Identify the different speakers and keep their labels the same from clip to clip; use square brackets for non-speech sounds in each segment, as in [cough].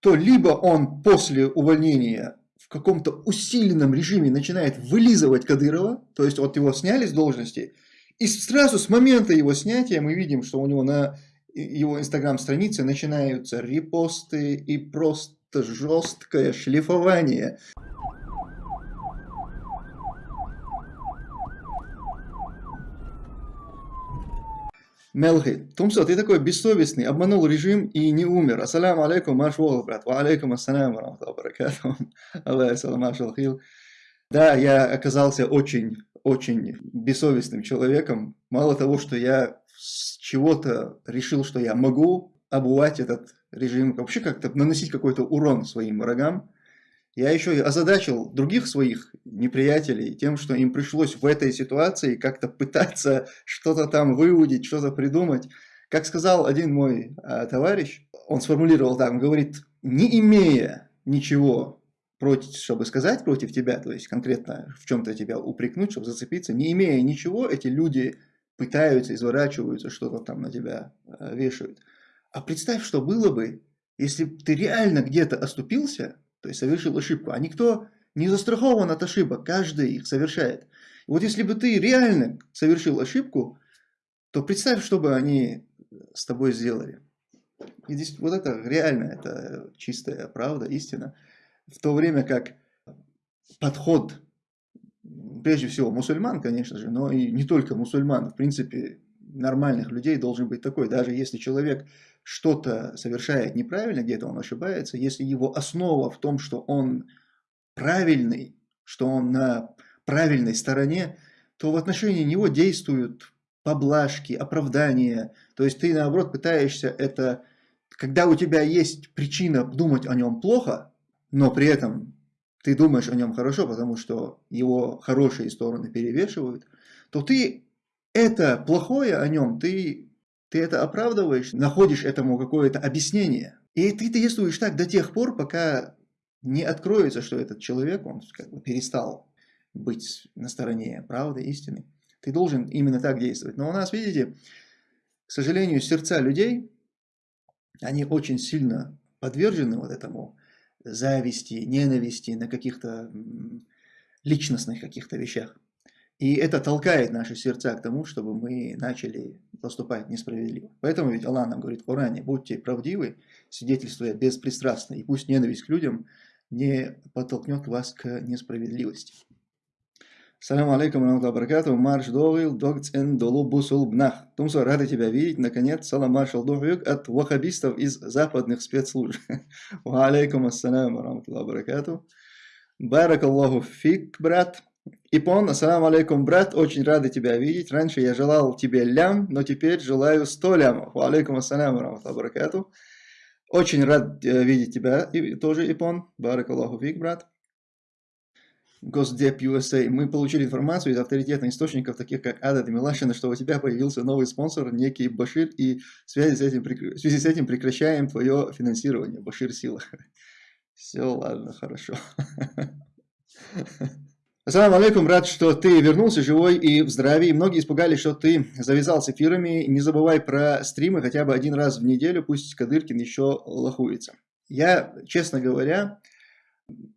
Speaker 1: то либо он после увольнения в каком-то усиленном режиме начинает вылизывать Кадырова, то есть вот его сняли с должности, и сразу с момента его снятия мы видим, что у него на его инстаграм-странице начинаются репосты и просто жесткое шлифование. Мелхи, Тумсо, ты такой бессовестный, обманул режим и не умер. Ассаляму алейкум, маш брат. Ва алейкум ассаляму ва баракату. Да, я оказался очень, очень бессовестным человеком. Мало того, что я с чего-то решил, что я могу обувать этот режим, вообще как-то наносить какой-то урон своим врагам, я еще озадачил других своих неприятелей тем, что им пришлось в этой ситуации как-то пытаться что-то там выудить, что-то придумать. Как сказал один мой а, товарищ, он сформулировал так, он говорит, не имея ничего против, чтобы сказать против тебя, то есть конкретно в чем-то тебя упрекнуть, чтобы зацепиться, не имея ничего, эти люди пытаются, изворачиваются, что-то там на тебя а, вешают. А представь, что было бы, если ты реально где-то оступился, то есть совершил ошибку, а никто не застрахован от ошибок, каждый их совершает. И вот если бы ты реально совершил ошибку, то представь, что бы они с тобой сделали. И здесь вот это реально, это чистая правда, истина. В то время как подход, прежде всего мусульман, конечно же, но и не только мусульман, в принципе, нормальных людей должен быть такой. Даже если человек что-то совершает неправильно, где-то он ошибается, если его основа в том, что он правильный, что он на правильной стороне, то в отношении него действуют поблажки, оправдания. То есть ты наоборот пытаешься это, когда у тебя есть причина думать о нем плохо, но при этом ты думаешь о нем хорошо, потому что его хорошие стороны перевешивают, то ты это плохое о нем, ты ты это оправдываешь, находишь этому какое-то объяснение. И ты действуешь так до тех пор, пока не откроется, что этот человек, он как бы перестал быть на стороне правды, истины. Ты должен именно так действовать. Но у нас, видите, к сожалению, сердца людей, они очень сильно подвержены вот этому зависти, ненависти на каких-то личностных каких-то вещах. И это толкает наши сердца к тому, чтобы мы начали поступать несправедливо. Поэтому ведь Аллах нам говорит в Коране, будьте правдивы, свидетельствуя беспристрастно, и пусть ненависть к людям не подтолкнет вас к несправедливости. Салам алейкум, раматуллах баракату, марш догил, догцен долу бнах. Тумсо, рады тебя видеть, наконец, салам маршал догюк от вахабистов из западных спецслужб. [laughs] Ва алейкум ассалам, раматуллах баракату. Барак Аллаху фик, брат. Ипон, ассаламу алейкум, брат, очень рады тебя видеть. Раньше я желал тебе лям, но теперь желаю сто лямов. Ва алейкум ассаляму баракату. Очень рад э, видеть тебя и, тоже, Ипон. Барак Аллаху фик, брат. Госдеп USA. Мы получили информацию из авторитетных источников, таких как Адат и Милашина, что у тебя появился новый спонсор, некий Башир, и в связи с этим, в связи с этим прекращаем твое финансирование. Башир Сила. [laughs] Все, ладно, хорошо. [laughs] Ассаламу алейкум, рад, что ты вернулся живой и в здравии. Многие испугались, что ты завязал с эфирами. Не забывай про стримы хотя бы один раз в неделю, пусть Кадыркин еще лохуется. Я, честно говоря,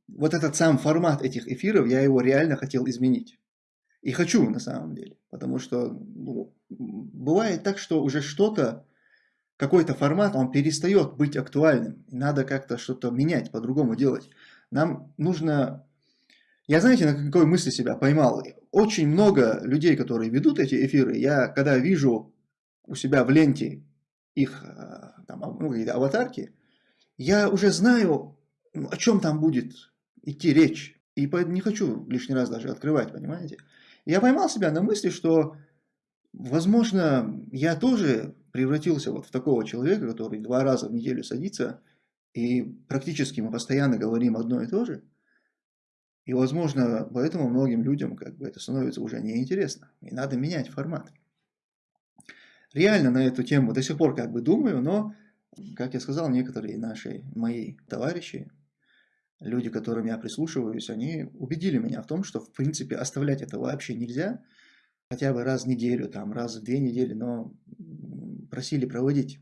Speaker 1: вот этот сам формат этих эфиров, я его реально хотел изменить. И хочу на самом деле. Потому что ну, бывает так, что уже что-то, какой-то формат, он перестает быть актуальным. Надо как-то что-то менять, по-другому делать. Нам нужно я, знаете, на какой мысли себя поймал? Очень много людей, которые ведут эти эфиры, я когда вижу у себя в ленте их э, там, ну, аватарки, я уже знаю, ну, о чем там будет идти речь. И не хочу лишний раз даже открывать, понимаете? Я поймал себя на мысли, что, возможно, я тоже превратился вот в такого человека, который два раза в неделю садится, и практически мы постоянно говорим одно и то же. И, возможно, поэтому многим людям как бы это становится уже неинтересно. И надо менять формат. Реально на эту тему до сих пор как бы думаю, но, как я сказал, некоторые наши, мои товарищи, люди, к которым я прислушиваюсь, они убедили меня в том, что, в принципе, оставлять это вообще нельзя. Хотя бы раз в неделю, там, раз в две недели, но просили проводить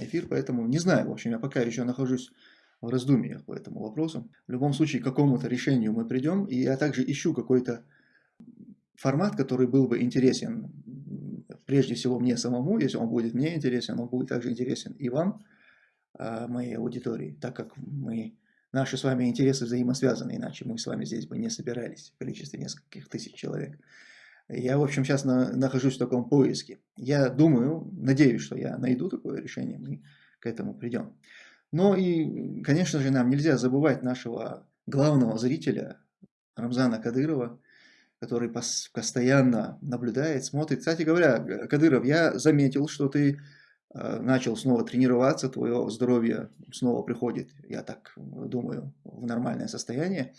Speaker 1: эфир, поэтому не знаю, в общем, я пока еще нахожусь в раздумьях по этому вопросу. В любом случае, к какому-то решению мы придем, и я также ищу какой-то формат, который был бы интересен прежде всего мне самому, если он будет мне интересен, он будет также интересен и вам, а, моей аудитории, так как мы, наши с вами интересы взаимосвязаны, иначе мы с вами здесь бы не собирались в количестве нескольких тысяч человек. Я, в общем, сейчас на, нахожусь в таком поиске. Я думаю, надеюсь, что я найду такое решение, мы к этому придем. Но и, конечно же, нам нельзя забывать нашего главного зрителя, Рамзана Кадырова, который постоянно наблюдает, смотрит. Кстати говоря, Кадыров, я заметил, что ты э, начал снова тренироваться, твое здоровье снова приходит, я так думаю, в нормальное состояние.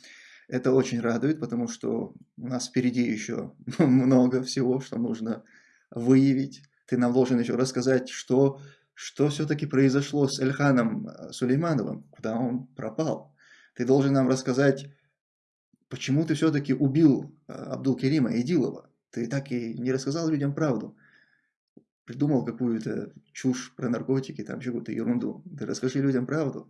Speaker 1: Это очень радует, потому что у нас впереди еще [laughs] много всего, что нужно выявить. Ты нам должен еще рассказать, что, что все-таки произошло с Эльханом э, Сулеймановым, куда он пропал. Ты должен нам рассказать, почему ты все-таки убил э, Абдул-Керима Идилова. Ты так и не рассказал людям правду. Придумал какую-то чушь про наркотики, там какую-то ерунду. Ты расскажи людям правду.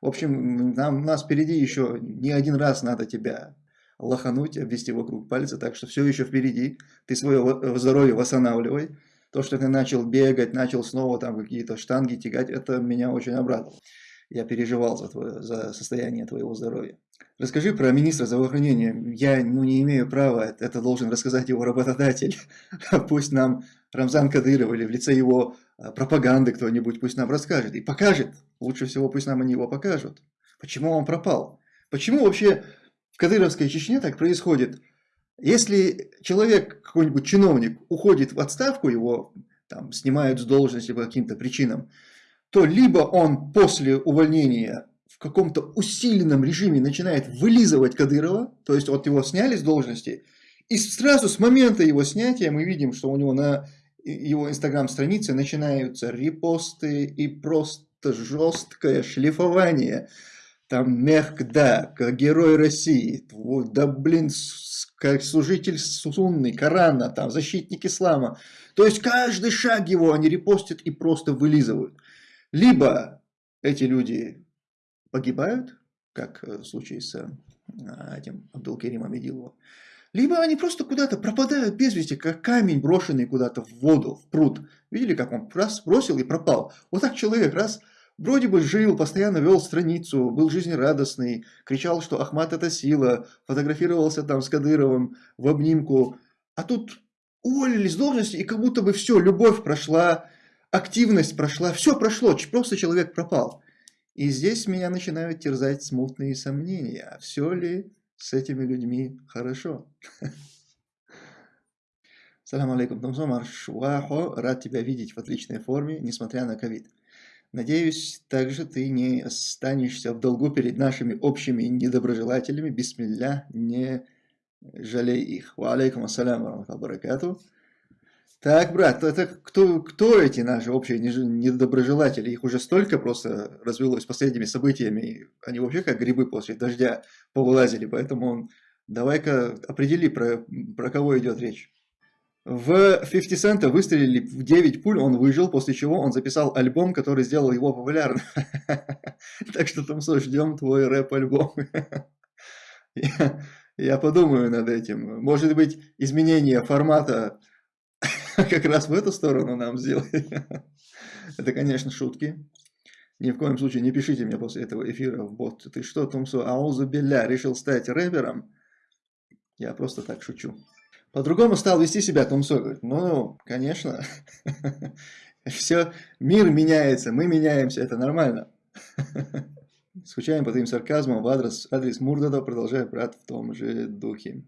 Speaker 1: В общем, нам, нас впереди еще не один раз надо тебя лохануть, обвести вокруг пальца, так что все еще впереди. Ты свое здоровье восстанавливай. То, что ты начал бегать, начал снова там какие-то штанги тягать, это меня очень обрадовало. Я переживал за, твое, за состояние твоего здоровья. Расскажи про министра здравоохранения. Я ну, не имею права, это должен рассказать его работодатель. [laughs] Пусть нам Рамзан Кадыров или в лице его а, пропаганды кто-нибудь пусть нам расскажет и покажет, Лучше всего пусть нам они его покажут. Почему он пропал? Почему вообще в Кадыровской Чечне так происходит? Если человек, какой-нибудь чиновник, уходит в отставку, его там, снимают с должности по каким-то причинам, то либо он после увольнения в каком-то усиленном режиме начинает вылизывать Кадырова, то есть вот его сняли с должности, и сразу с момента его снятия мы видим, что у него на его инстаграм-странице начинаются репосты и просто жесткое шлифование. Там как герой России, да блин, как служитель сунны, Корана, там, защитник ислама. То есть каждый шаг его они репостят и просто вылизывают. Либо эти люди погибают, как в случае с а, этим Абдулкеримом Идиловым, либо они просто куда-то пропадают без вести, как камень, брошенный куда-то в воду, в пруд. Видели, как он раз бросил и пропал? Вот так человек раз Вроде бы жил, постоянно вел страницу, был жизнерадостный, кричал, что Ахмат это сила, фотографировался там с Кадыровым в обнимку. А тут уволили с должности, и как будто бы все, любовь прошла, активность прошла, все прошло, просто человек пропал. И здесь меня начинают терзать смутные сомнения, а все ли с этими людьми хорошо? [laughs] Салам алейкум, Томсомар Шуахо, рад тебя видеть в отличной форме, несмотря на ковид. Надеюсь, также ты не останешься в долгу перед нашими общими недоброжелателями. Бисмилля, не жалей их. Ва алейкум ассаляму баракату. Так, брат, это кто, кто эти наши общие недоброжелатели? Их уже столько просто развелось последними событиями. Они вообще как грибы после дождя повылазили. Поэтому давай-ка определи, про, про кого идет речь. В 50 Cent выстрелили в 9 пуль, он выжил, после чего он записал альбом, который сделал его популярным. [laughs] Так что, Томсо, ждем твой рэп-альбом. [laughs] Я подумаю над этим. Может быть, изменение формата [laughs] как раз в эту сторону нам сделать. Это, конечно, шутки. Ни в коем случае не пишите мне после этого эфира в бот. Ты что, Томсо, аузу беля, решил стать рэпером? Я просто так шучу. По-другому стал вести себя Томсой. Говорит, ну, конечно, [laughs] все, мир меняется, мы меняемся, это нормально. [laughs] Скучаем по твоим сарказмам в адрес, адрес Мурдада, продолжая брат в том же духе.